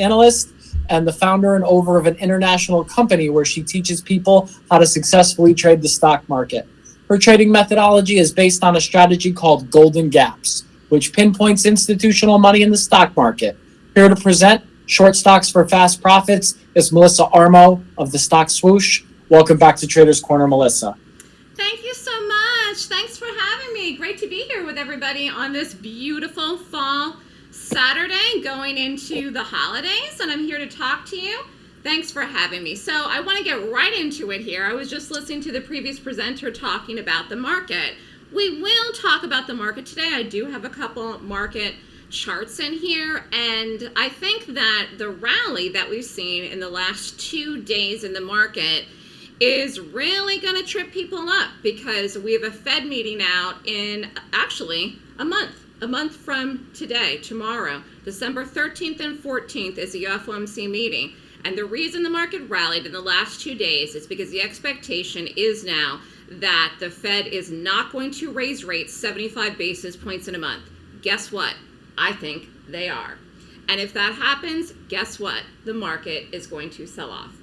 analyst and the founder and owner of an international company where she teaches people how to successfully trade the stock market. Her trading methodology is based on a strategy called Golden Gaps, which pinpoints institutional money in the stock market. Here to present short stocks for fast profits is Melissa Armo of the Stock Swoosh. Welcome back to Traders Corner, Melissa. Thank you so much. Thanks for having me. Great to be here with everybody on this beautiful fall Saturday going into the holidays, and I'm here to talk to you. Thanks for having me. So I want to get right into it here. I was just listening to the previous presenter talking about the market. We will talk about the market today. I do have a couple market charts in here, and I think that the rally that we've seen in the last two days in the market is really going to trip people up because we have a Fed meeting out in actually a month a month from today, tomorrow, December 13th and 14th is the FOMC meeting. And the reason the market rallied in the last two days is because the expectation is now that the Fed is not going to raise rates 75 basis points in a month. Guess what? I think they are. And if that happens, guess what? The market is going to sell off.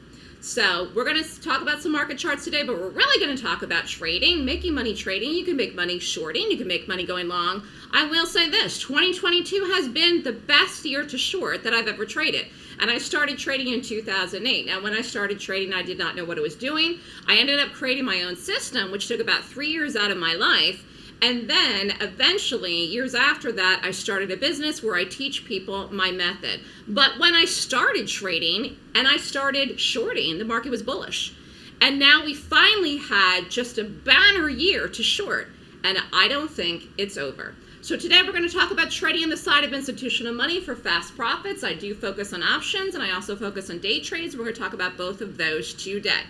So we're going to talk about some market charts today, but we're really going to talk about trading, making money trading. You can make money shorting. You can make money going long. I will say this, 2022 has been the best year to short that I've ever traded. And I started trading in 2008. Now, when I started trading, I did not know what I was doing. I ended up creating my own system, which took about three years out of my life. And then eventually, years after that, I started a business where I teach people my method. But when I started trading and I started shorting, the market was bullish. And now we finally had just a banner year to short. And I don't think it's over. So today we're going to talk about trading on the side of institutional money for fast profits. I do focus on options and I also focus on day trades. We're going to talk about both of those today.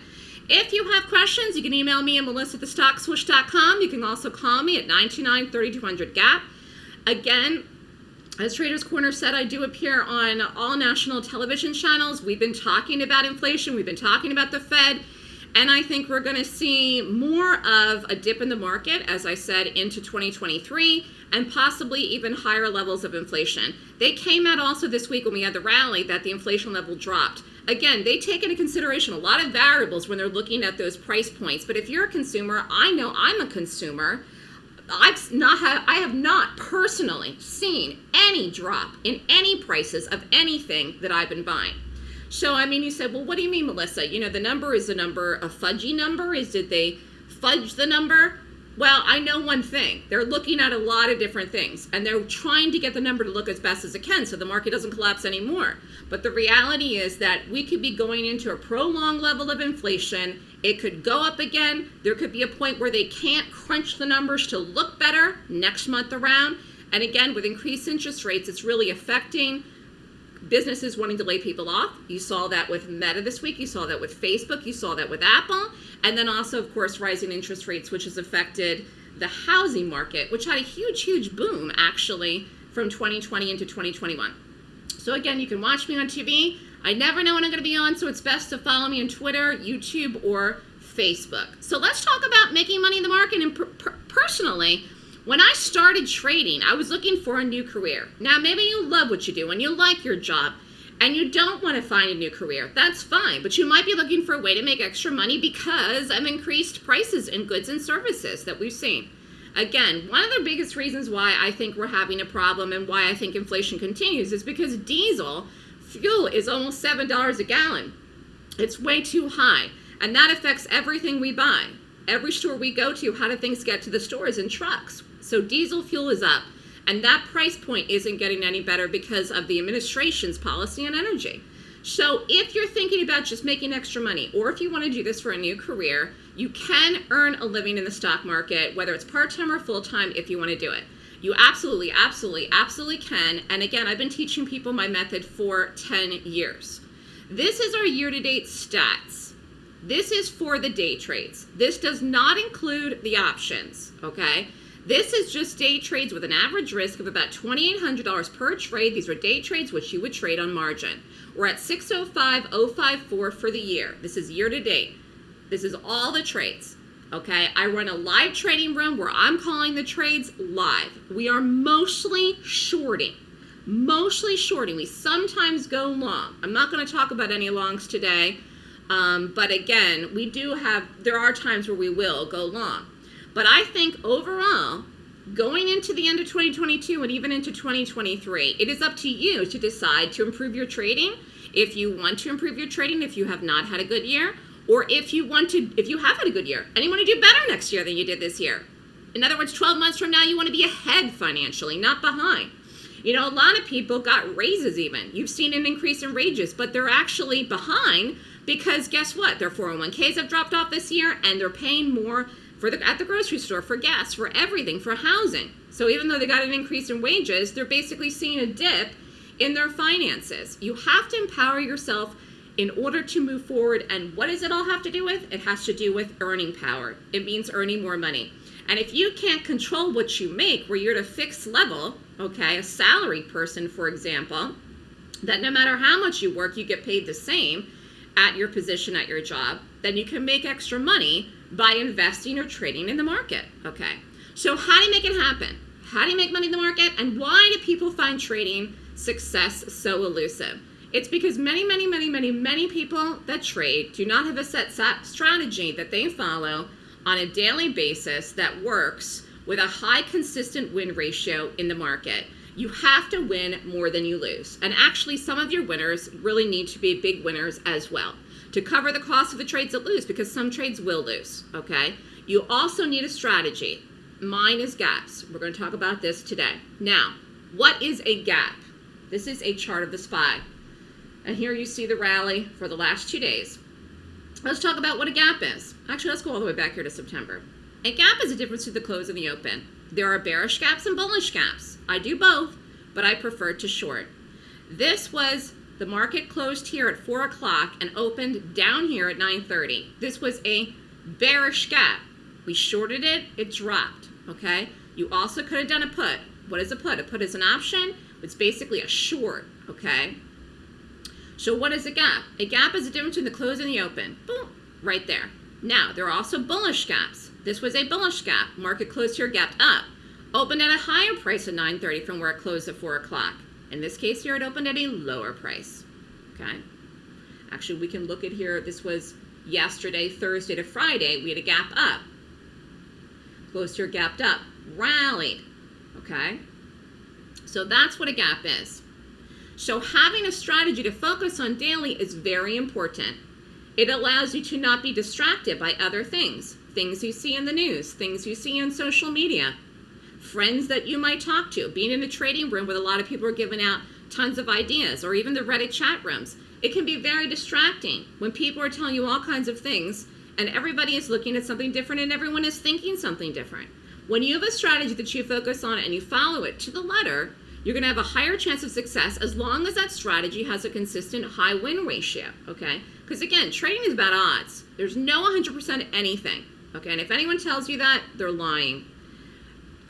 If you have questions, you can email me at melissa at thestockswoosh.com. You can also call me at 929-3200-GAP. Again, as Traders Corner said, I do appear on all national television channels. We've been talking about inflation. We've been talking about the Fed. And I think we're going to see more of a dip in the market, as I said, into 2023 and possibly even higher levels of inflation. They came out also this week when we had the rally that the inflation level dropped. Again, they take into consideration a lot of variables when they're looking at those price points. But if you're a consumer, I know I'm a consumer. I've not have, I have not personally seen any drop in any prices of anything that I've been buying. So I mean, you said, well, what do you mean, Melissa? You know, the number is a number, a fudgy number. Is did they fudge the number? Well, I know one thing. They're looking at a lot of different things and they're trying to get the number to look as best as it can so the market doesn't collapse anymore. But the reality is that we could be going into a prolonged level of inflation. It could go up again. There could be a point where they can't crunch the numbers to look better next month around. And again, with increased interest rates, it's really affecting businesses wanting to lay people off. You saw that with Meta this week. You saw that with Facebook. You saw that with Apple. And then also, of course, rising interest rates, which has affected the housing market, which had a huge, huge boom actually from 2020 into 2021. So again, you can watch me on TV. I never know when I'm going to be on, so it's best to follow me on Twitter, YouTube, or Facebook. So let's talk about making money in the market. And per per personally, when I started trading, I was looking for a new career. Now, maybe you love what you do and you like your job and you don't want to find a new career. That's fine, but you might be looking for a way to make extra money because of increased prices in goods and services that we've seen. Again, one of the biggest reasons why I think we're having a problem and why I think inflation continues is because diesel fuel is almost $7 a gallon. It's way too high, and that affects everything we buy. Every store we go to, how do things get to the stores in trucks? So diesel fuel is up. And that price point isn't getting any better because of the administration's policy on energy. So if you're thinking about just making extra money, or if you want to do this for a new career, you can earn a living in the stock market, whether it's part-time or full-time, if you want to do it. You absolutely, absolutely, absolutely can. And again, I've been teaching people my method for 10 years. This is our year-to-date stats. This is for the day trades. This does not include the options, okay? This is just day trades with an average risk of about $2,800 per trade. These are day trades which you would trade on margin. We're at 605,054 for the year. This is year to date. This is all the trades. Okay, I run a live trading room where I'm calling the trades live. We are mostly shorting. mostly shorting. We sometimes go long. I'm not going to talk about any longs today, um, but again, we do have, there are times where we will go long. But I think overall, going into the end of 2022 and even into 2023, it is up to you to decide to improve your trading. If you want to improve your trading, if you have not had a good year, or if you want to, if you have had a good year and you want to do better next year than you did this year. In other words, 12 months from now, you want to be ahead financially, not behind. You know, a lot of people got raises even. You've seen an increase in wages, but they're actually behind because guess what? Their 401ks have dropped off this year and they're paying more for the, at the grocery store, for gas, for everything, for housing. So even though they got an increase in wages, they're basically seeing a dip in their finances. You have to empower yourself in order to move forward. And what does it all have to do with? It has to do with earning power. It means earning more money. And if you can't control what you make, where you're at a fixed level, okay, a salary person, for example, that no matter how much you work, you get paid the same at your position at your job, then you can make extra money by investing or trading in the market, okay? So how do you make it happen? How do you make money in the market? And why do people find trading success so elusive? It's because many, many, many, many, many people that trade do not have a set strategy that they follow on a daily basis that works with a high consistent win ratio in the market. You have to win more than you lose. And actually, some of your winners really need to be big winners as well to cover the cost of the trades that lose because some trades will lose, okay? You also need a strategy. Mine is gaps. We're going to talk about this today. Now, what is a gap? This is a chart of the SPY. And here you see the rally for the last two days. Let's talk about what a gap is. Actually, let's go all the way back here to September. A gap is a difference to the close and the open. There are bearish gaps and bullish gaps. I do both, but I prefer to short. This was the market closed here at 4 o'clock and opened down here at 9.30. This was a bearish gap. We shorted it, it dropped, okay? You also could have done a put. What is a put? A put is an option. It's basically a short, okay? So what is a gap? A gap is the difference between the close and the open. Boom, right there. Now, there are also bullish gaps. This was a bullish gap. Market closed here, gapped up. Opened at a higher price at 9.30 from where it closed at 4 o'clock. In this case here, it opened at a lower price, okay? Actually, we can look at here, this was yesterday, Thursday to Friday, we had a gap up. Closed here, gapped up, rallied, okay? So that's what a gap is. So having a strategy to focus on daily is very important. It allows you to not be distracted by other things, things you see in the news, things you see on social media, friends that you might talk to, being in a trading room where a lot of people are giving out tons of ideas, or even the Reddit chat rooms. It can be very distracting when people are telling you all kinds of things and everybody is looking at something different and everyone is thinking something different. When you have a strategy that you focus on and you follow it to the letter, you're going to have a higher chance of success as long as that strategy has a consistent high win ratio, okay? Because again, trading is about odds. There's no 100% anything, okay? And if anyone tells you that, they're lying.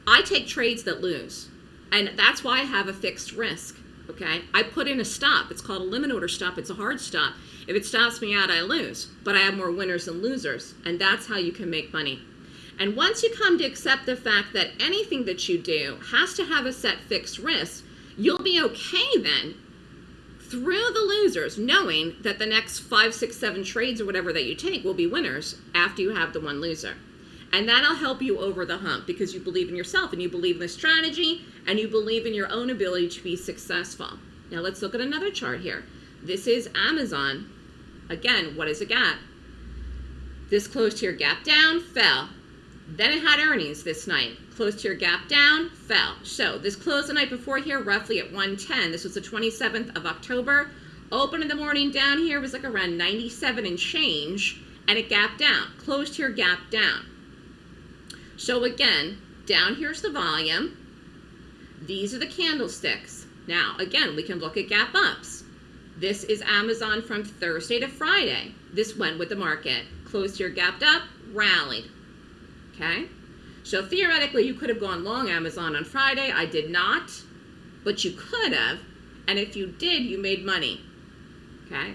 I take trades that lose, and that's why I have a fixed risk, okay? I put in a stop. It's called a limit order stop. It's a hard stop. If it stops me out, I lose, but I have more winners than losers, and that's how you can make money. And once you come to accept the fact that anything that you do has to have a set fixed risk, you'll be okay then through the losers, knowing that the next five, six, seven trades or whatever that you take will be winners after you have the one loser. And that'll help you over the hump because you believe in yourself and you believe in the strategy and you believe in your own ability to be successful. Now let's look at another chart here. This is Amazon. Again, what is a gap? This closed here, gap down, fell. Then it had earnings this night. Closed here, gap down, fell. So this closed the night before here, roughly at 110. This was the 27th of October. Open in the morning down here was like around 97 and change, and it gapped down. Closed here, gap down. So again, down here's the volume. These are the candlesticks. Now, again, we can look at gap ups. This is Amazon from Thursday to Friday. This went with the market. Closed here, gapped up, rallied okay? So theoretically, you could have gone long Amazon on Friday. I did not, but you could have. And if you did, you made money, okay?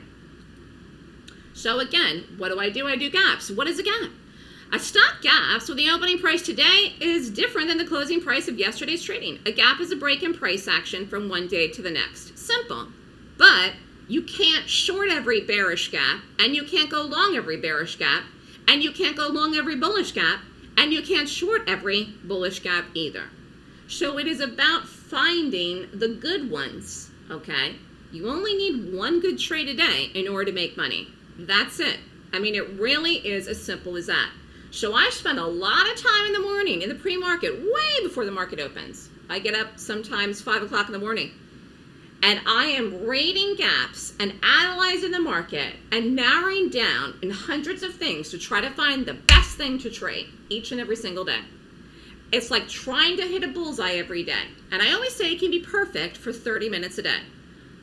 So again, what do I do? I do gaps. What is a gap? A stock gap, so the opening price today is different than the closing price of yesterday's trading. A gap is a break in price action from one day to the next. Simple. But you can't short every bearish gap, and you can't go long every bearish gap, and you can't go long every bullish gap, and you can't short every bullish gap either. So it is about finding the good ones, okay? You only need one good trade a day in order to make money. That's it. I mean, it really is as simple as that. So I spend a lot of time in the morning in the pre-market, way before the market opens. I get up sometimes 5 o'clock in the morning and I am rating gaps and analyzing the market and narrowing down in hundreds of things to try to find the best thing to trade each and every single day. It's like trying to hit a bullseye every day. And I always say it can be perfect for 30 minutes a day.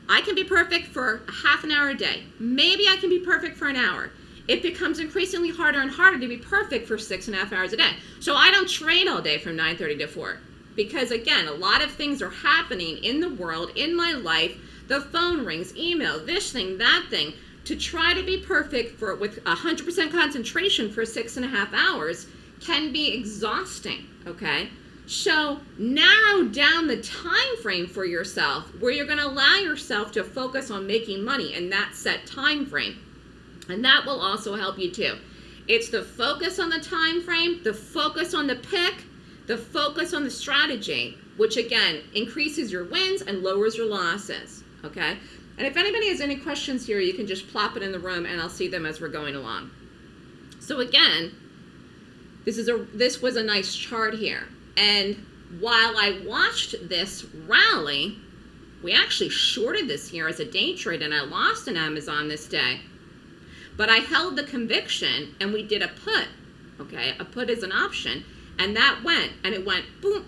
I can be perfect for a half an hour a day. Maybe I can be perfect for an hour. It becomes increasingly harder and harder to be perfect for six and a half hours a day. So I don't train all day from 9.30 to 4 because again, a lot of things are happening in the world, in my life. The phone rings, email, this thing, that thing. To try to be perfect for with 100% concentration for six and a half hours can be exhausting, okay? So narrow down the time frame for yourself where you're going to allow yourself to focus on making money in that set time frame. And that will also help you too. It's the focus on the time frame, the focus on the pick, the focus on the strategy, which again increases your wins and lowers your losses. Okay? And if anybody has any questions here, you can just plop it in the room and I'll see them as we're going along. So again, this is a this was a nice chart here. And while I watched this rally, we actually shorted this here as a day trade and I lost in Amazon this day. But I held the conviction and we did a put. Okay, a put is an option and that went, and it went boom,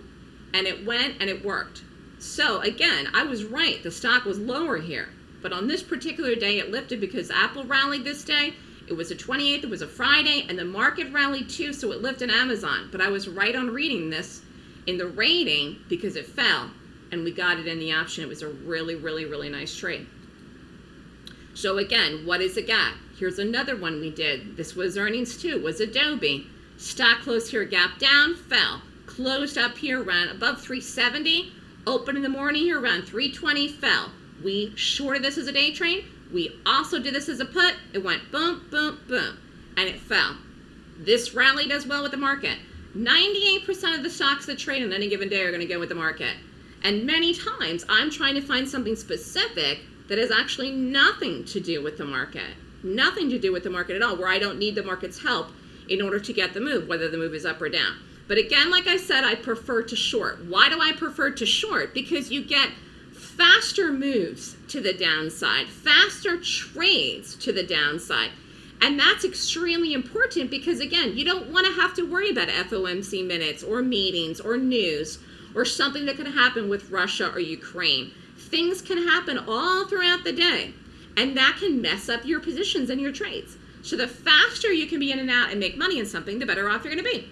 and it went and it worked. So again, I was right. The stock was lower here. But on this particular day, it lifted because Apple rallied this day. It was a 28th, it was a Friday, and the market rallied too, so it lifted Amazon. But I was right on reading this in the rating because it fell, and we got it in the option. It was a really, really, really nice trade. So again, what is a gap? Here's another one we did. This was earnings too, was Adobe. Stock closed here, gap down, fell. Closed up here, ran above 370. Open in the morning here, around 320, fell. We shorted this as a day trade. We also did this as a put. It went boom, boom, boom, and it fell. This rally does well with the market. 98% of the stocks that trade on any given day are going to go with the market. And many times I'm trying to find something specific that has actually nothing to do with the market. Nothing to do with the market at all, where I don't need the market's help in order to get the move, whether the move is up or down. But again, like I said, I prefer to short. Why do I prefer to short? Because you get faster moves to the downside, faster trades to the downside. And that's extremely important because, again, you don't want to have to worry about FOMC minutes or meetings or news or something that can happen with Russia or Ukraine. Things can happen all throughout the day, and that can mess up your positions and your trades. So the faster you can be in and out and make money in something, the better off you're going to be.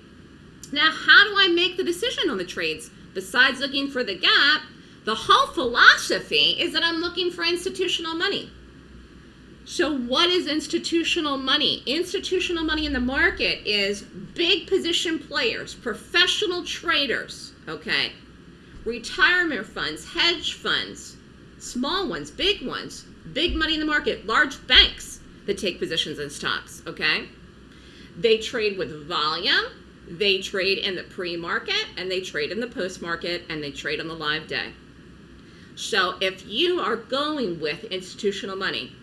Now, how do I make the decision on the trades? Besides looking for the gap, the whole philosophy is that I'm looking for institutional money. So what is institutional money? Institutional money in the market is big position players, professional traders, okay? Retirement funds, hedge funds, small ones, big ones, big money in the market, large banks that take positions in stocks, okay? They trade with volume, they trade in the pre-market, and they trade in the post-market, and they trade on the live day. So if you are going with institutional money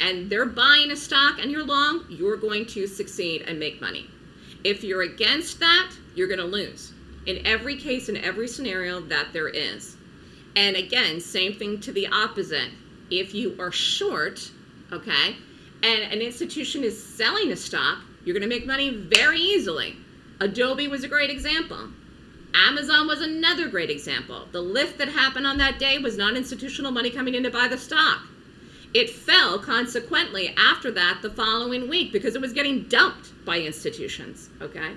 and they're buying a stock and you're long, you're going to succeed and make money. If you're against that, you're going to lose in every case, in every scenario that there is. And again, same thing to the opposite. If you are short, okay, and an institution is selling a stock, you're going to make money very easily. Adobe was a great example. Amazon was another great example. The lift that happened on that day was not institutional money coming in to buy the stock. It fell consequently after that the following week because it was getting dumped by institutions, okay?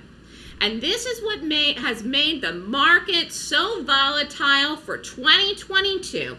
And this is what made, has made the market so volatile for 2022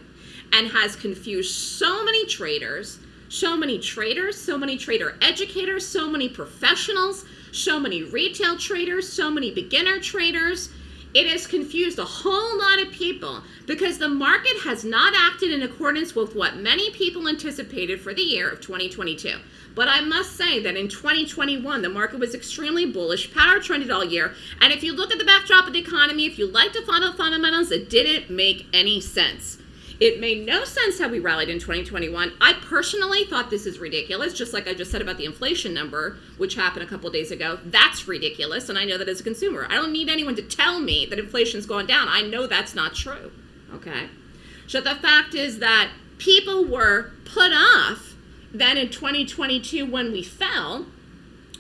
and has confused so many traders so many traders, so many trader educators, so many professionals, so many retail traders, so many beginner traders. It has confused a whole lot of people because the market has not acted in accordance with what many people anticipated for the year of 2022. But I must say that in 2021, the market was extremely bullish, power trended all year. And if you look at the backdrop of the economy, if you like to follow the fundamentals, it didn't make any sense. It made no sense how we rallied in 2021. I personally thought this is ridiculous, just like I just said about the inflation number, which happened a couple days ago. That's ridiculous, and I know that as a consumer. I don't need anyone to tell me that inflation's gone down. I know that's not true. Okay? So the fact is that people were put off then in 2022 when we fell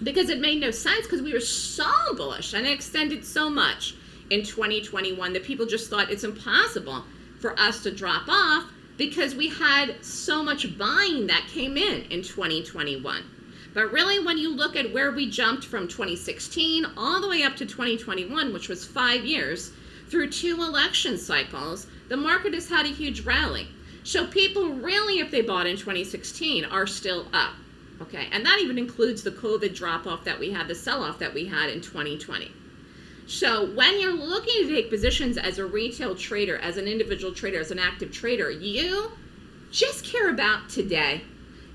because it made no sense because we were so bullish and it extended so much in 2021 that people just thought it's impossible for us to drop off because we had so much buying that came in in 2021. But really, when you look at where we jumped from 2016 all the way up to 2021, which was five years, through two election cycles, the market has had a huge rally. So people really, if they bought in 2016, are still up. Okay, and that even includes the COVID drop off that we had, the sell off that we had in 2020. So when you're looking to take positions as a retail trader, as an individual trader, as an active trader, you just care about today.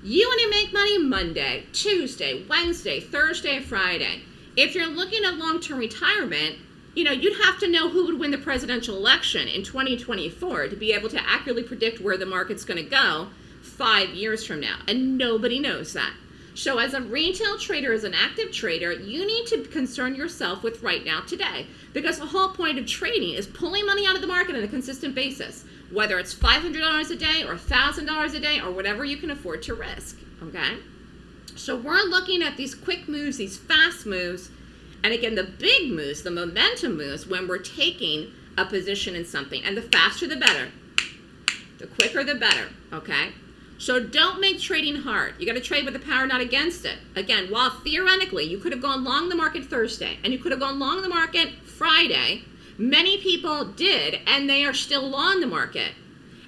You want to make money Monday, Tuesday, Wednesday, Thursday, Friday. If you're looking at long-term retirement, you know, you'd have to know who would win the presidential election in 2024 to be able to accurately predict where the market's going to go five years from now. And nobody knows that. So as a retail trader, as an active trader, you need to concern yourself with right now today. Because the whole point of trading is pulling money out of the market on a consistent basis. Whether it's $500 a day or $1,000 a day or whatever you can afford to risk, okay? So we're looking at these quick moves, these fast moves, and again, the big moves, the momentum moves when we're taking a position in something. And the faster the better. The quicker the better, okay? So don't make trading hard. You got to trade with the power, not against it. Again, while theoretically you could have gone long the market Thursday and you could have gone long the market Friday, many people did, and they are still long the market.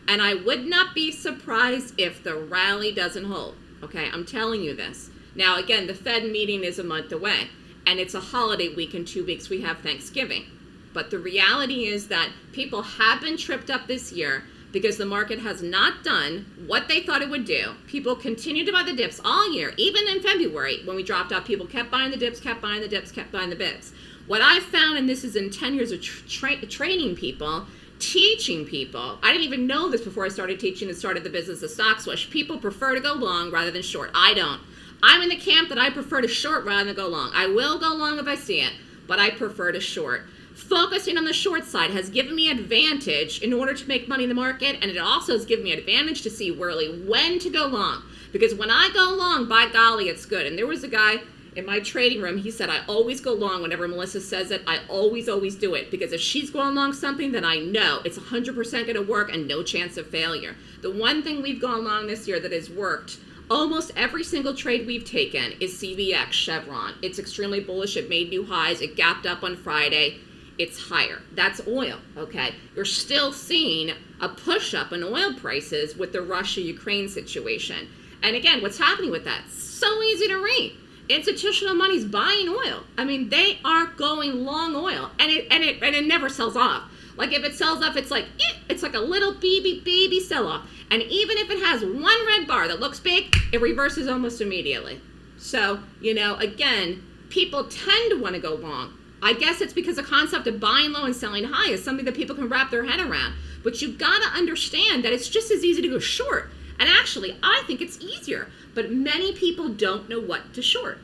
And I would not be surprised if the rally doesn't hold. Okay, I'm telling you this. Now, again, the Fed meeting is a month away, and it's a holiday week in two weeks. We have Thanksgiving. But the reality is that people have been tripped up this year because the market has not done what they thought it would do. People continue to buy the dips all year, even in February when we dropped off, people kept buying the dips, kept buying the dips, kept buying the dips. What I've found, and this is in 10 years of tra training people, teaching people, I didn't even know this before I started teaching and started the business of stock Swoosh, People prefer to go long rather than short. I don't. I'm in the camp that I prefer to short rather than go long. I will go long if I see it, but I prefer to short focusing on the short side has given me advantage in order to make money in the market and it also has given me advantage to see really when to go long because when I go long by golly it's good and there was a guy in my trading room he said I always go long whenever Melissa says it I always always do it because if she's going long something then I know it's 100% going to work and no chance of failure the one thing we've gone long this year that has worked Almost every single trade we've taken is CVX Chevron. It's extremely bullish. It made new highs. It gapped up on Friday it's higher. That's oil, okay? You're still seeing a push up in oil prices with the Russia-Ukraine situation. And again, what's happening with that? So easy to read. Institutional money's buying oil. I mean, they are going long oil, and it and it and it never sells off. Like if it sells off, it's like eh, it's like a little baby baby sell off. And even if it has one red bar that looks big, it reverses almost immediately. So you know, again, people tend to want to go long I guess it's because the concept of buying low and selling high is something that people can wrap their head around. But you've got to understand that it's just as easy to go short. And actually, I think it's easier. But many people don't know what to short.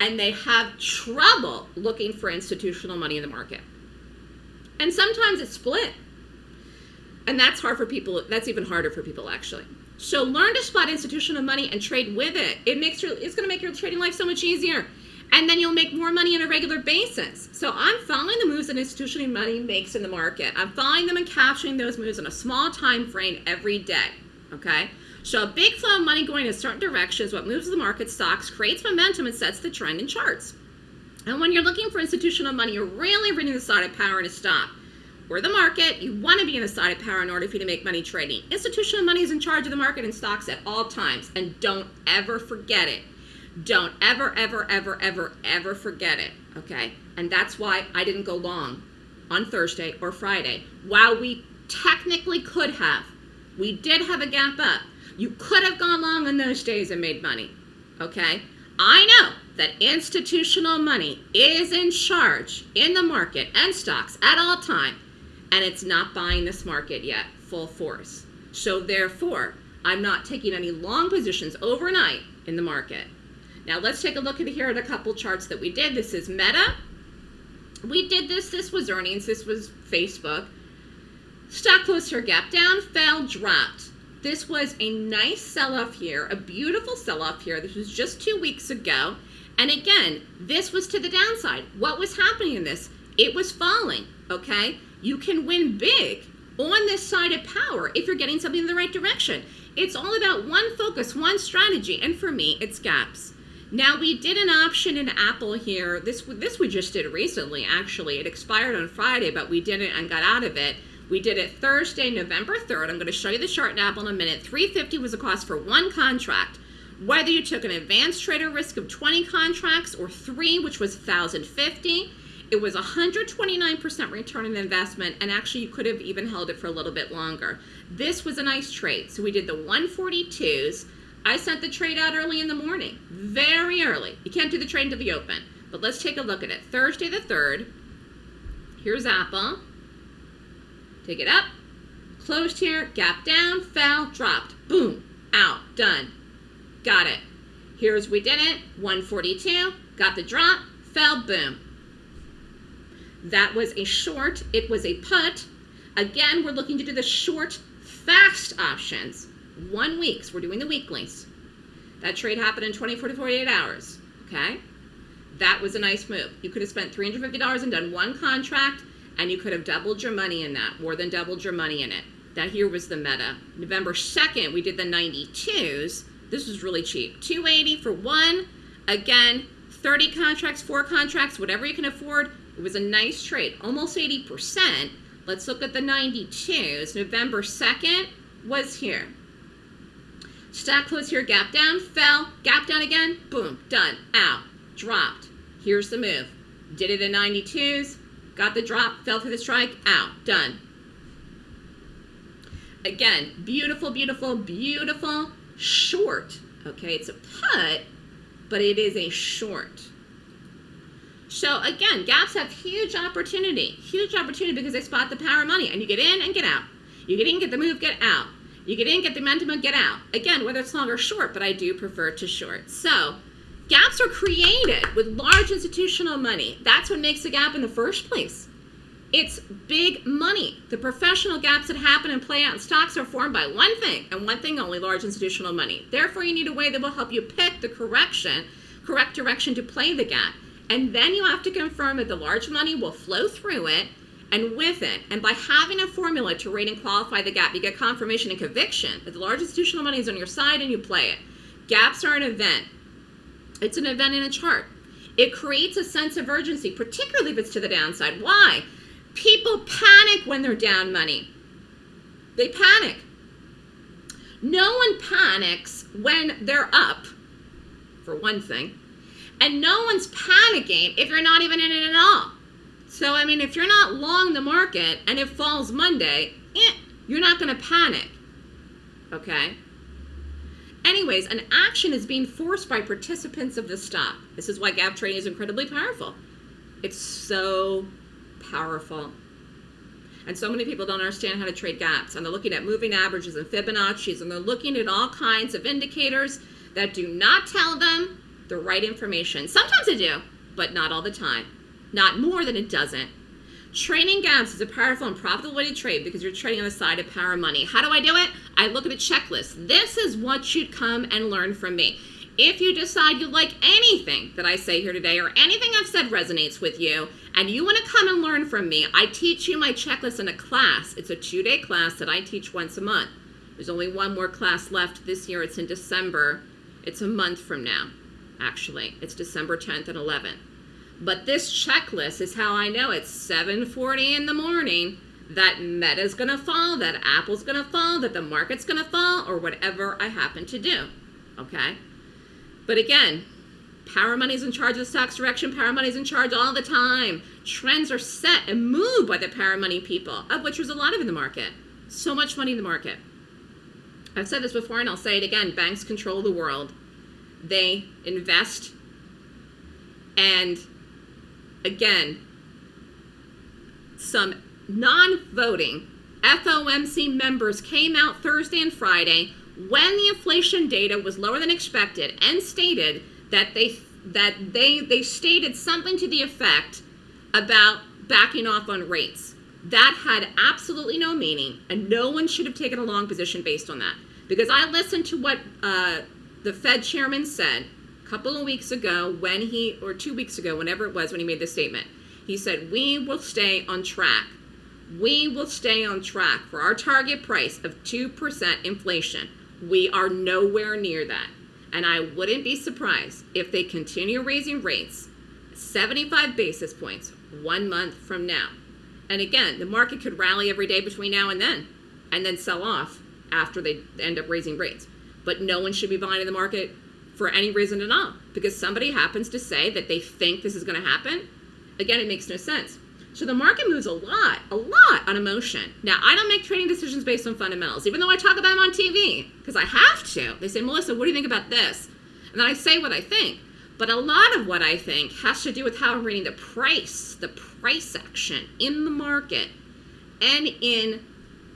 And they have trouble looking for institutional money in the market. And sometimes it's split. And that's hard for people. That's even harder for people, actually. So learn to spot institutional money and trade with it. It makes your, it's going to make your trading life so much easier and then you'll make more money on a regular basis. So I'm following the moves that institutional money makes in the market. I'm following them and capturing those moves in a small time frame every day, okay? So a big flow of money going in a certain direction is what moves the market stocks, creates momentum, and sets the trend in charts. And when you're looking for institutional money, you're really reading the side of power in a stock. Or the market, you want to be in the side of power in order for you to make money trading. Institutional money is in charge of the market and stocks at all times, and don't ever forget it. Don't ever, ever, ever, ever, ever forget it, okay? And that's why I didn't go long on Thursday or Friday. While we technically could have, we did have a gap up. You could have gone long on those days and made money, okay? I know that institutional money is in charge in the market and stocks at all time, and it's not buying this market yet full force. So therefore, I'm not taking any long positions overnight in the market. Now let's take a look at here at a couple charts that we did. This is Meta. We did this. This was earnings. This was Facebook. Stock closed her gap down, fell, dropped. This was a nice sell-off here, a beautiful sell-off here. This was just two weeks ago. And again, this was to the downside. What was happening in this? It was falling, okay? You can win big on this side of power if you're getting something in the right direction. It's all about one focus, one strategy, and for me, it's gaps. Now we did an option in Apple here. This this we just did recently. Actually, it expired on Friday, but we did it and got out of it. We did it Thursday, November 3rd. I'm going to show you the chart in Apple in a minute. 350 was the cost for one contract. Whether you took an advanced trader risk of 20 contracts or three, which was 1,050, it was 129% return on investment, and actually you could have even held it for a little bit longer. This was a nice trade. So we did the 142s. I sent the trade out early in the morning, very early. You can't do the trade until the open. But let's take a look at it. Thursday the 3rd. Here's Apple. Take it up. Closed here, gap down, fell, dropped. Boom, out, done. Got it. Here's we did it. 142, got the drop, fell, boom. That was a short. It was a put. Again, we're looking to do the short, fast options. One week. So we're doing the weeklies. That trade happened in 24 to 48 hours. Okay? That was a nice move. You could have spent $350 and done one contract, and you could have doubled your money in that, more than doubled your money in it. That here was the meta. November 2nd, we did the 92s. This was really cheap. 280 for one. Again, 30 contracts, four contracts, whatever you can afford. It was a nice trade, almost 80%. Let's look at the 92s. November 2nd was here. Stock close here, gap down, fell, gap down again, boom, done, out, dropped. Here's the move. Did it in 92s, got the drop, fell through the strike, out, done. Again, beautiful, beautiful, beautiful, short. Okay, it's a put, but it is a short. So again, gaps have huge opportunity, huge opportunity because they spot the power of money and you get in and get out. You get in, get the move, get out. You get in, get the momentum, get out. Again, whether it's long or short, but I do prefer to short. So gaps are created with large institutional money. That's what makes a gap in the first place. It's big money. The professional gaps that happen and play out in stocks are formed by one thing, and one thing only, large institutional money. Therefore, you need a way that will help you pick the correction, correct direction to play the gap. And then you have to confirm that the large money will flow through it and with it. And by having a formula to rate and qualify the gap, you get confirmation and conviction that the large institutional money is on your side and you play it. Gaps are an event. It's an event in a chart. It creates a sense of urgency, particularly if it's to the downside. Why? People panic when they're down money. They panic. No one panics when they're up, for one thing. And no one's panicking if you're not even in it at all. So, I mean, if you're not long the market and it falls Monday, eh, you're not going to panic. Okay? Anyways, an action is being forced by participants of the stock. This is why gap trading is incredibly powerful. It's so powerful. And so many people don't understand how to trade gaps. And they're looking at moving averages and Fibonacci's, and they're looking at all kinds of indicators that do not tell them the right information. Sometimes they do, but not all the time. Not more than it doesn't. Trading gaps is a powerful and profitable way to trade because you're trading on the side of power money. How do I do it? I look at a checklist. This is what you'd come and learn from me. If you decide you like anything that I say here today or anything I've said resonates with you and you want to come and learn from me, I teach you my checklist in a class. It's a two-day class that I teach once a month. There's only one more class left this year. It's in December. It's a month from now actually. It's December 10th and 11th. But this checklist is how I know it's 7.40 in the morning that Meta's to fall, that Apple's to fall, that the market's to fall, or whatever I happen to do, okay? But again, Power money's in charge of the stock's direction. Power money's in charge all the time. Trends are set and moved by the power money people, of which there's a lot of in the market. So much money in the market. I've said this before and I'll say it again. Banks control the world. They invest and again, some non-voting FOMC members came out Thursday and Friday when the inflation data was lower than expected and stated that they that they they stated something to the effect about backing off on rates. That had absolutely no meaning, and no one should have taken a long position based on that. Because I listened to what uh, the Fed chairman said couple of weeks ago when he, or two weeks ago, whenever it was, when he made this statement. He said, We will stay on track. We will stay on track for our target price of 2% inflation. We are nowhere near that. And I wouldn't be surprised if they continue raising rates 75 basis points one month from now. And again, the market could rally every day between now and then and then sell off after they end up raising rates. But no one should be buying in the market for any reason at all because somebody happens to say that they think this is going to happen. Again, it makes no sense. So the market moves a lot, a lot on emotion. Now, I don't make trading decisions based on fundamentals, even though I talk about them on TV, because I have to. They say, Melissa, what do you think about this? And then I say what I think. But a lot of what I think has to do with how I'm reading the price, the price action in the market and in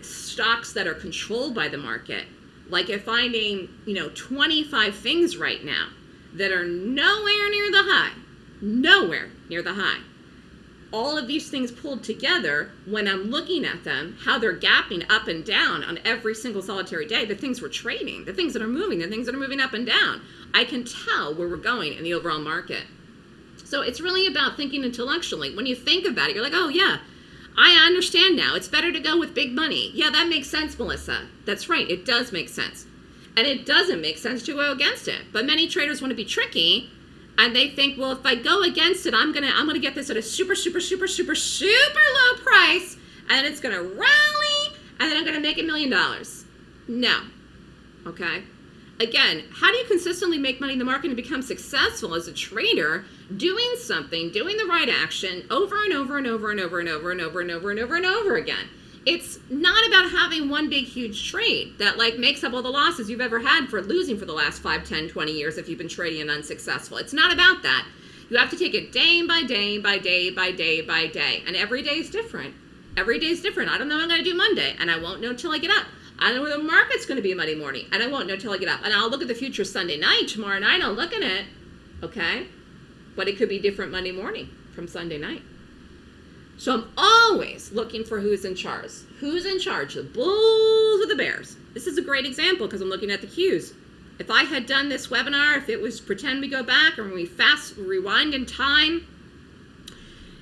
stocks that are controlled by the market. Like if I name, you know, 25 things right now that are nowhere near the high, nowhere near the high all of these things pulled together, when I'm looking at them, how they're gapping up and down on every single solitary day, the things we're trading, the things that are moving, the things that are moving up and down, I can tell where we're going in the overall market. So it's really about thinking intellectually. When you think about it, you're like, oh, yeah, I understand now. It's better to go with big money. Yeah, that makes sense, Melissa. That's right, it does make sense. And it doesn't make sense to go against it. But many traders want to be tricky and they think, well, if I go against it, I'm gonna I'm gonna get this at a super super super super super low price, and it's gonna rally, and then I'm gonna make a million dollars. No, okay. Again, how do you consistently make money in the market and become successful as a trader doing something, doing the right action over and over and over and over and over and over and over and over and over again? it's not about having one big huge trade that like makes up all the losses you've ever had for losing for the last 5 10 20 years if you've been trading and unsuccessful. It's not about that. You have to take it day by day by day by day by day. And every day is different. Every day is different. I don't know what i'm going to do monday and i won't know till i get up. I don't know where the market's going to be monday morning and i won't know till i get up. And i'll look at the future sunday night tomorrow night i'll look at it okay but it could be different monday morning from sunday night so I'm always looking for who's in charge. Who's in charge, the bulls or the bears? This is a great example because I'm looking at the cues. If I had done this webinar, if it was pretend we go back and we fast rewind in time,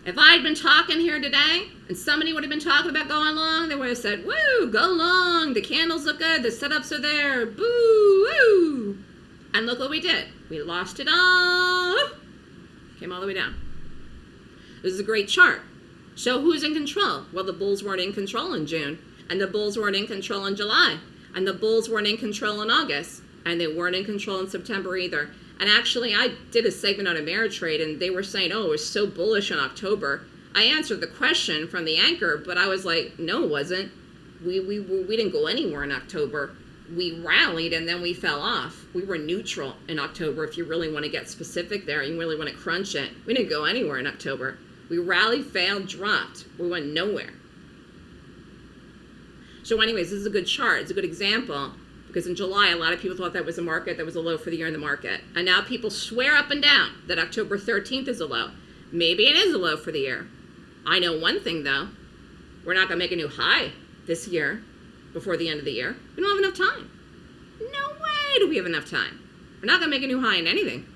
if I had been talking here today and somebody would have been talking about going long, they would have said, woo, go long, the candles look good, the setups are there, boo, woo. And look what we did. We lost it all, came all the way down. This is a great chart. So who's in control? Well, the Bulls weren't in control in June, and the Bulls weren't in control in July, and the Bulls weren't in control in August, and they weren't in control in September either. And actually, I did a segment on Ameritrade, and they were saying, oh, it was so bullish in October. I answered the question from the anchor, but I was like, no, it wasn't. We, we, we didn't go anywhere in October. We rallied and then we fell off. We were neutral in October if you really want to get specific there. You really want to crunch it. We didn't go anywhere in October. We rallied, failed, dropped. We went nowhere. So anyways, this is a good chart. It's a good example because in July, a lot of people thought that was a market that was a low for the year in the market. And now people swear up and down that October 13th is a low. Maybe it is a low for the year. I know one thing though. We're not going to make a new high this year before the end of the year. We don't have enough time. No way do we have enough time. We're not going to make a new high in anything.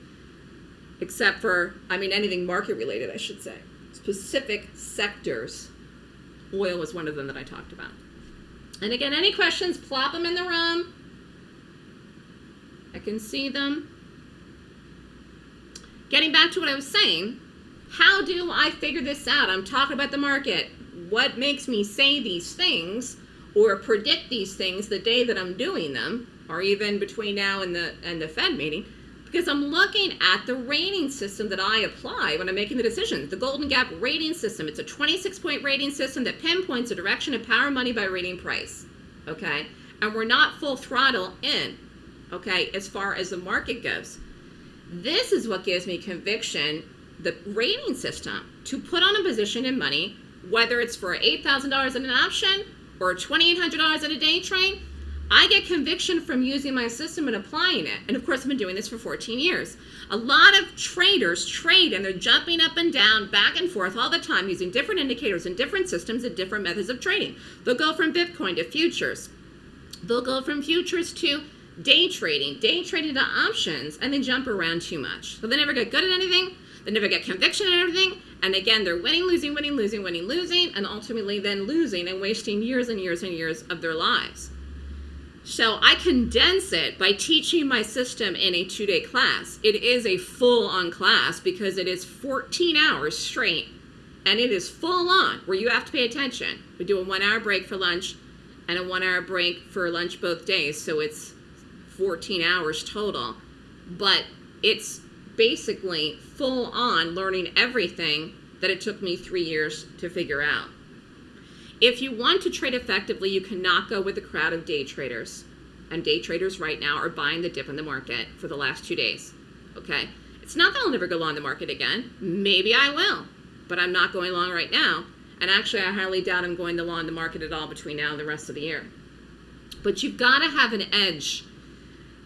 Except for, I mean, anything market related, I should say specific sectors. Oil was one of them that I talked about. And again, any questions, plop them in the room. I can see them. Getting back to what I was saying, how do I figure this out? I'm talking about the market. What makes me say these things or predict these things the day that I'm doing them, or even between now and the and the Fed meeting? because I'm looking at the rating system that I apply when I'm making the decision. The Golden Gap rating system. It's a 26 point rating system that pinpoints the direction of power money by rating price. Okay? And we're not full throttle in, okay, as far as the market goes. This is what gives me conviction the rating system to put on a position in money, whether it's for $8,000 in an option or $2,800 at a day trade I get conviction from using my system and applying it. And of course, I've been doing this for 14 years. A lot of traders trade and they're jumping up and down, back and forth all the time using different indicators and different systems and different methods of trading. They'll go from Bitcoin to futures. They'll go from futures to day trading, day trading to options, and they jump around too much. So they never get good at anything. They never get conviction and everything. And again, they're winning, losing, winning, losing, winning, losing, and ultimately then losing and wasting years and years and years of their lives. So I condense it by teaching my system in a two-day class. It is a full-on class because it is 14 hours straight and it is full on where you have to pay attention. We do a one hour break for lunch and a one hour break for lunch both days. So it's 14 hours total. But it's basically full on learning everything that it took me three years to figure out. If you want to trade effectively, you cannot go with a crowd of day traders. And day traders right now are buying the dip in the market for the last two days. Okay? It's not that I'll never go long the market again. Maybe I will. But I'm not going long right now. And actually, I highly doubt I'm going to long the market at all between now and the rest of the year. But you've got to have an edge.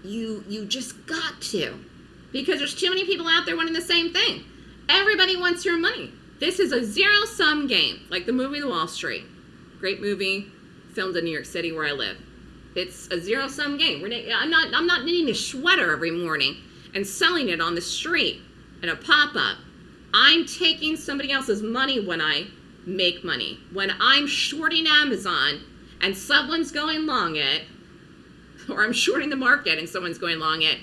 You, you just got to. Because there's too many people out there wanting the same thing. Everybody wants your money. This is a zero sum game, like the movie The Wall Street. Great movie, filmed in New York City where I live. It's a zero sum game. I'm not I'm not knitting a sweater every morning and selling it on the street in a pop up. I'm taking somebody else's money when I make money. When I'm shorting Amazon and someone's going long it, or I'm shorting the market and someone's going long it,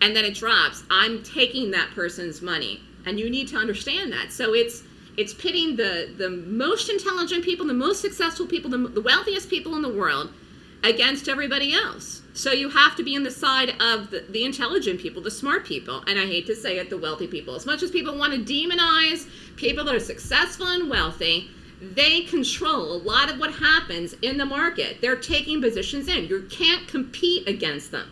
and then it drops, I'm taking that person's money. And you need to understand that. So it's it's pitting the, the most intelligent people, the most successful people, the, the wealthiest people in the world against everybody else. So you have to be on the side of the, the, intelligent people, the smart people, and I hate to say it, the wealthy people. As much as people want to demonize people that are successful and wealthy, they control a lot of what happens in the market. They're taking positions in. You can't compete against them.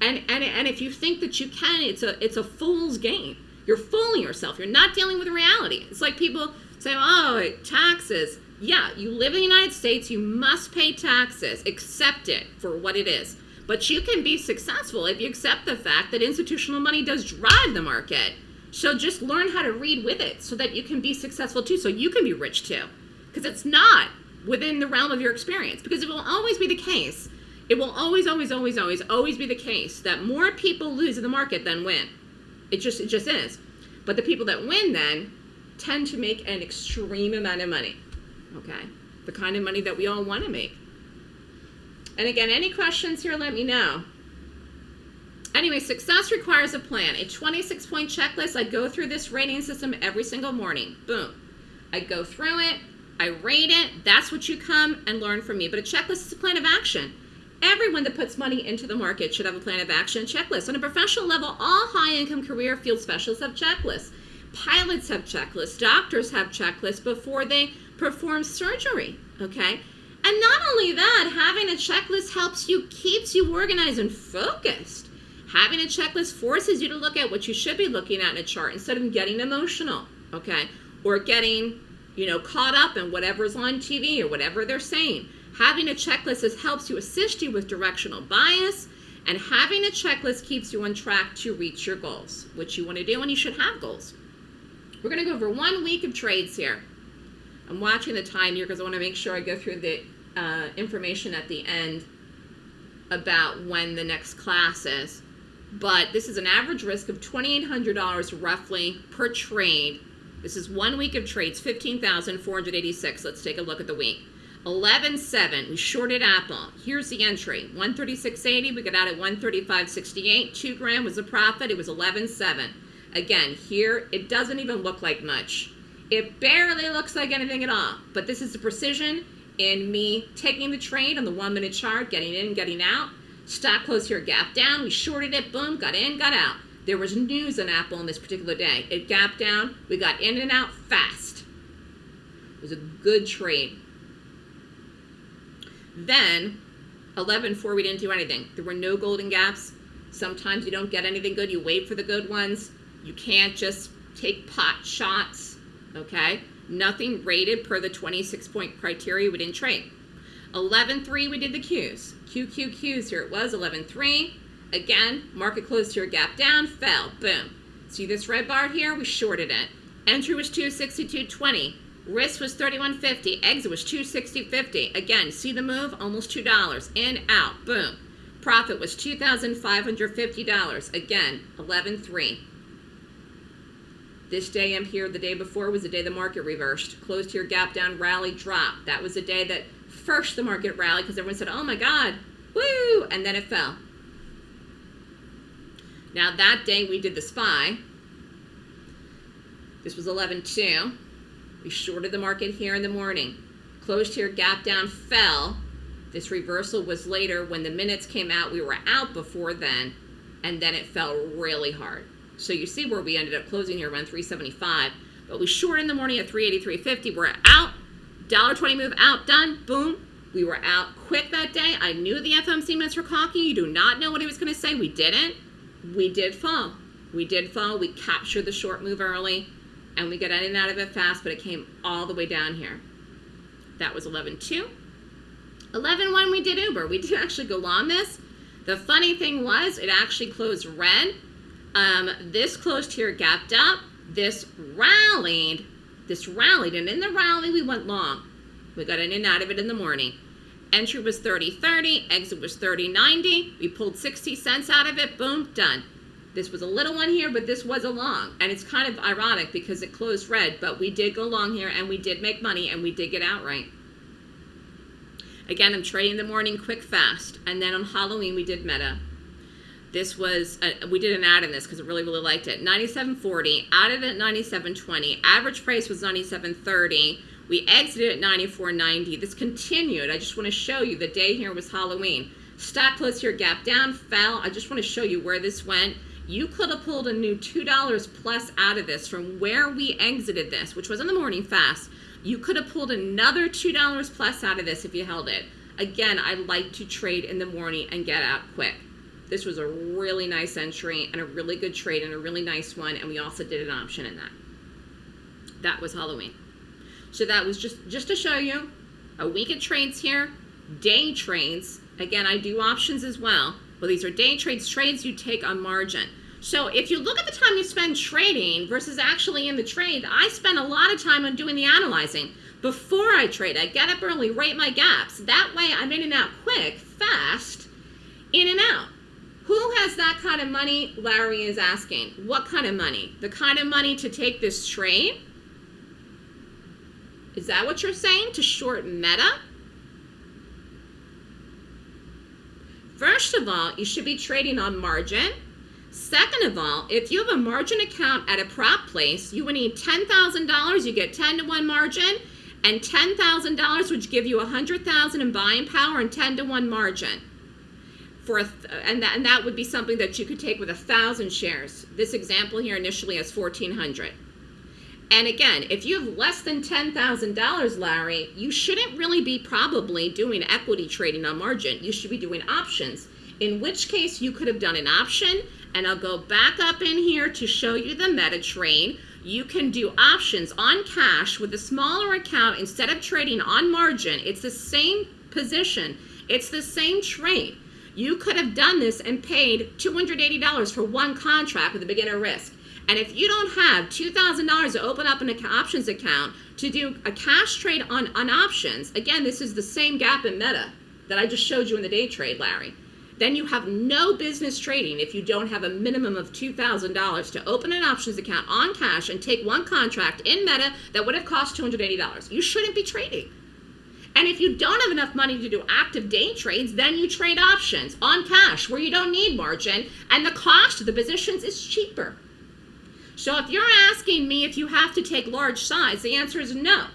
And, and, and if you think that you can, it's a, it's a fool's game. You're fooling yourself. You're not dealing with reality. It's like people say, oh, taxes. Yeah, you live in the United States, you must pay taxes. Accept it for what it is. But you can be successful if you accept the fact that institutional money does drive the market. So just learn how to read with it so that you can be successful too, so you can be rich too. Because it's not within the realm of your experience. Because it will always be the case. It will always, always, always, always, always be the case that more people lose in the market than win. It just, it just is. But the people that win then tend to make an extreme amount of money. Okay? The kind of money that we all want to make. And again, any questions here, let me know. Anyway, success requires a plan. A 26 point checklist. I go through this rating system every single morning. Boom. I go through it. I rate it. That's what you come and learn from me. But a checklist is a plan of action. Everyone that puts money into the market should have a plan of action checklist. On a professional level, all high income career field specialists have checklists. Pilots have checklists. Doctors have checklists before they perform surgery. Okay? And not only that, having a checklist helps you, keeps you organized and focused. Having a checklist forces you to look at what you should be looking at in a chart instead of getting emotional, okay? Or getting, you know, caught up in whatever's on TV or whatever they're saying. Having a checklist is, helps you assist you with directional bias, and having a checklist keeps you on track to reach your goals, which you want to do, and you should have goals. We're going to go over one week of trades here. I'm watching the time here because I want to make sure I go through the uh, information at the end about when the next class is. But this is an average risk of $2,800 roughly per trade. This is one week of trades, 15,486. Let's take a look at the week. 11.7, we shorted Apple. Here's the entry, 136.80, we got out at 135.68. Two grand was a profit, it was 11.7. Again, here, it doesn't even look like much. It barely looks like anything at all, but this is the precision in me taking the trade on the one minute chart, getting in, getting out. Stock closed here, gap down. We shorted it, boom, got in, got out. There was news on Apple on this particular day. It gapped down. We got in and out fast. It was a good trade. Then, 11.4, we didn't do anything. There were no golden gaps. Sometimes you don't get anything good. You wait for the good ones. You can't just take pot shots, okay? Nothing rated per the 26 point criteria. We didn't trade. 11.3, we did the Qs. QQQs, here it was, 11.3. Again, market closed here, gap down, fell, boom. See this red bar here? We shorted it. Entry was 262.20. Risk was 31.50. Exit was 260.50. Again, see the move? Almost $2. In, out, boom. Profit was $2,550. Again, 11.3. This day I'm here, the day before was the day the market reversed. Closed here, gap down, rally, drop. That was the day that first the market rallied because everyone said, oh my God, woo, and then it fell. Now that day we did the SPY. This was 11.2. We shorted the market here in the morning. Closed here, gap down, fell. This reversal was later when the minutes came out. We were out before then, and then it fell really hard. So you see where we ended up closing here around 375. But we short in the morning at 383.50. We're out. $1.20 move out, done, boom. We were out quick that day. I knew the FOMC minutes were cocky. You do not know what he was going to say. We didn't. We did fall. We did fall. We captured the short move early, and we got in and out of it fast, but it came all the way down here. That was 11.2. 11.1, we did Uber. We did actually go long this. The funny thing was, it actually closed red. Um, this closed here, gapped up. This rallied. This rallied, and in the rally, we went long. We got in and out of it in the morning. Entry was 30.30, exit was 30.90. We pulled 60 cents out of it, boom, done. This was a little one here, but this was a long. And it's kind of ironic because it closed red, but we did go long here and we did make money and we did get out right. Again, I'm trading the morning quick, fast. And then on Halloween, we did Meta. This was, a, we did an add in this because I really, really liked it. 97.40, added at 97.20. Average price was 97.30. We exited at 94.90. This continued. I just want to show you the day here was Halloween. Stock closed here, gap down, fell. I just want to show you where this went. You could have pulled a new $2 plus out of this from where we exited this, which was in the morning fast. You could have pulled another $2 plus out of this if you held it. Again, I like to trade in the morning and get out quick. This was a really nice entry and a really good trade and a really nice one. And we also did an option in that. That was Halloween. So that was just, just to show you a week of trades here, day trades. Again, I do options as well. Well, these are day trades, trades you take on margin. So if you look at the time you spend trading versus actually in the trade, I spend a lot of time on doing the analyzing. Before I trade, I get up early, rate my gaps. That way I'm in and out quick, fast, in and out. Who has that kind of money? Larry is asking. What kind of money? The kind of money to take this trade? Is that what you're saying? To short meta? First of all, you should be trading on margin. Second of all, if you have a margin account at a prop place, you would need $10,000. You get 10 to 1 margin and $10,000 would give you 100,000 in buying power and 10 to 1 margin. For th uh, and, that, and that would be something that you could take with a 1,000 shares. This example here initially has 1,400. And again, if you have less than $10,000, Larry, you shouldn't really be probably doing equity trading on margin. You should be doing options, in which case you could have done an option, and I'll go back up in here to show you the meta trade. You can do options on cash with a smaller account instead of trading on margin. It's the same position. It's the same trade. You could have done this and paid $280 for one contract with a beginner risk. And if you don't have $2,000 to open up an options account to do a cash trade on, on options, again, this is the same gap in meta that I just showed you in the day trade, Larry. Then you have no business trading if you don't have a minimum of $2,000 to open an options account on cash and take one contract in meta that would have cost $280. You shouldn't be trading. And if you don't have enough money to do active day trades, then you trade options on cash where you don't need margin and the cost of the positions is cheaper. So if you're asking me if you have to take large size, the answer is no.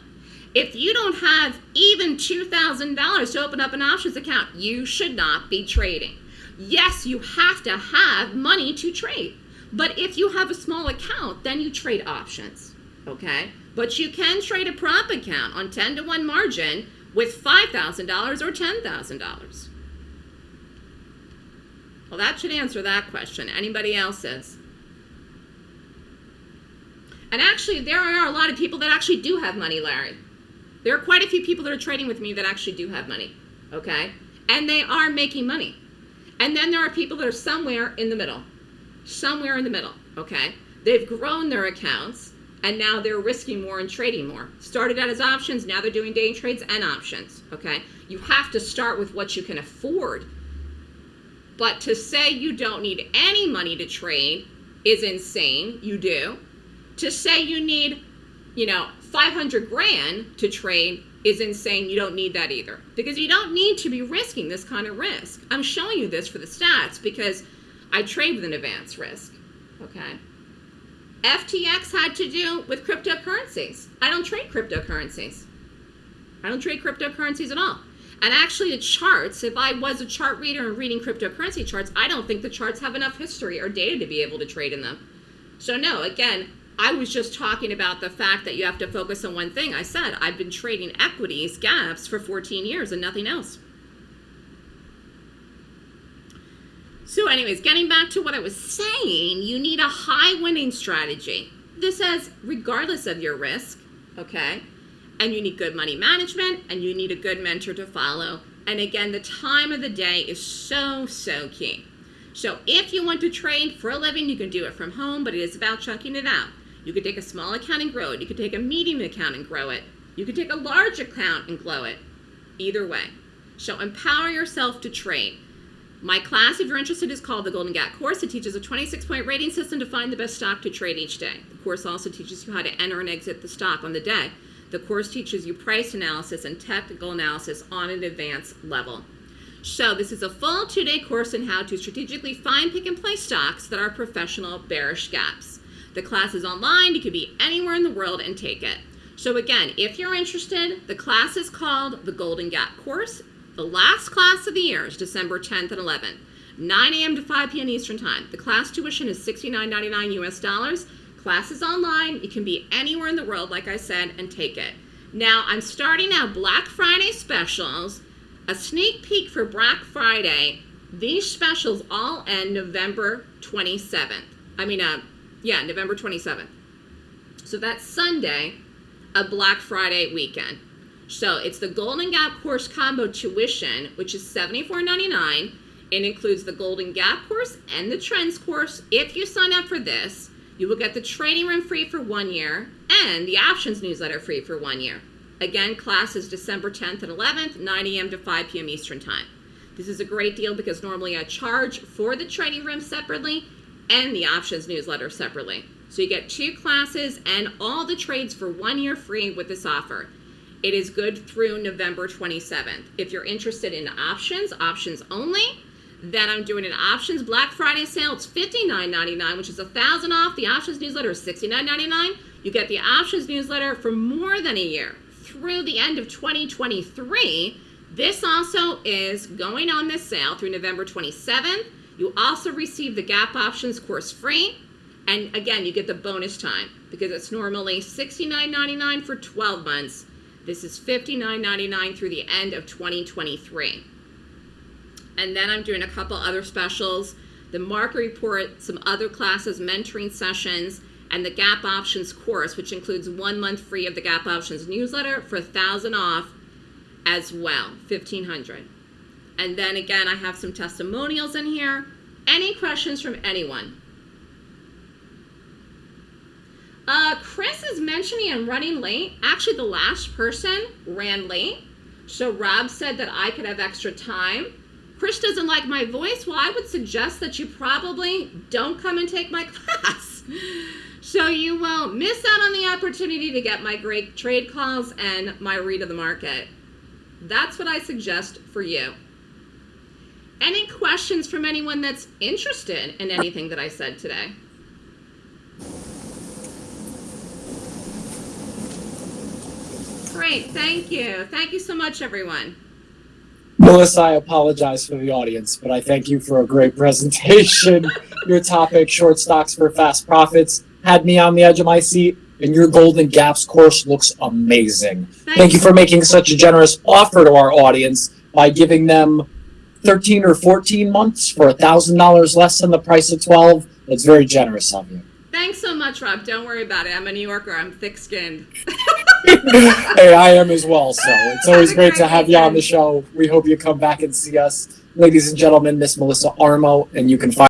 If you don't have even $2,000 to open up an options account, you should not be trading. Yes, you have to have money to trade. But if you have a small account, then you trade options. Okay? But you can trade a prop account on 10 to 1 margin with $5,000 or $10,000. Well, that should answer that question. Anybody else's? And actually, there are a lot of people that actually do have money, Larry. There are quite a few people that are trading with me that actually do have money, okay? And they are making money. And then there are people that are somewhere in the middle, somewhere in the middle, okay? They've grown their accounts, and now they're risking more and trading more. Started out as options, now they're doing day trades and options, okay? You have to start with what you can afford. But to say you don't need any money to trade is insane. You do to say you need, you know, 500 grand to trade is insane. You don't need that either because you don't need to be risking this kind of risk. I'm showing you this for the stats because I trade with an advanced risk. Okay. FTX had to do with cryptocurrencies. I don't trade cryptocurrencies. I don't trade cryptocurrencies at all. And actually, the charts, if I was a chart reader and reading cryptocurrency charts, I don't think the charts have enough history or data to be able to trade in them. So, no, again, I was just talking about the fact that you have to focus on one thing. I said I've been trading equities, gaps for 14 years and nothing else. So anyways, getting back to what I was saying, you need a high winning strategy. This says regardless of your risk, okay? And you need good money management and you need a good mentor to follow. And again, the time of the day is so, so key. So if you want to trade for a living, you can do it from home, but it is about chunking it out. You could take a small account and grow it. You could take a medium account and grow it. You could take a large account and grow it. Either way. So empower yourself to trade. My class, if you're interested, is called the Golden Gap course. It teaches a 26-point rating system to find the best stock to trade each day. The course also teaches you how to enter and exit the stock on the day. The course teaches you price analysis and technical analysis on an advanced level. So this is a full two-day course on how to strategically find, pick, and play stocks that are professional bearish gaps. The class is online. You could be anywhere in the world and take it. So again, if you're interested, the class is called the Golden Gap Course. The last class of the year is December 10th and 11th, 9 a.m. to 5 p.m. Eastern Time. The class tuition is $69.99 US dollars. Class is online. You can be anywhere in the world, like I said, and take it. Now, I'm starting out Black Friday specials, a sneak peek for Black Friday. These specials all end November 27th. I mean, uh, yeah, November 27th. So that's Sunday, a Black Friday weekend. So it's the Golden Gap course combo tuition, which is $74.99. It includes the Golden Gap course and the Trends course. If you sign up for this, you will get the trading room free for one year and the options newsletter free for one year. Again, class is December 10th and 11th, 9 a.m. to 5 p.m. Eastern Time. This is a great deal because normally I charge for the trading room separately and the options newsletter separately. So you get two classes and all the trades for one year free with this offer. It is good through November 27th. If you're interested in options, options only, then I'm doing an options Black Friday sale. It's $59.99, which is a thousand off. The options newsletter is $69.99. You get the options newsletter for more than a year through the end of 2023. This also is going on this sale through November 27th. You also receive the Gap Options course free. And again, you get the bonus time because it's normally $69.99 for 12 months. This is $59.99 through the end of 2023. And then I'm doing a couple other specials, the market report, some other classes, mentoring sessions, and the Gap Options course, which includes one month free of the Gap Options newsletter for a thousand off as well, 1500 and then again, I have some testimonials in here. Any questions from anyone? Uh, Chris is mentioning I'm running late. Actually, the last person ran late. So Rob said that I could have extra time. Chris doesn't like my voice. Well, I would suggest that you probably don't come and take my class. so you won't miss out on the opportunity to get my great trade calls and my read of the market. That's what I suggest for you. Any questions from anyone that's interested in anything that I said today? Great, thank you. Thank you so much, everyone. Melissa, I apologize for the audience, but I thank you for a great presentation. Your topic, short stocks for fast profits, had me on the edge of my seat, and your Golden Gaps course looks amazing. Thank you for making such a generous offer to our audience by giving them 13 or 14 months for $1,000 less than the price of 12. That's very generous of you. Thanks so much, Rob. Don't worry about it. I'm a New Yorker. I'm thick-skinned. hey, I am as well. So it's always Have great great to have you on the show. We hope you come back and see us. Ladies and gentlemen, Miss Melissa Armo, and you can find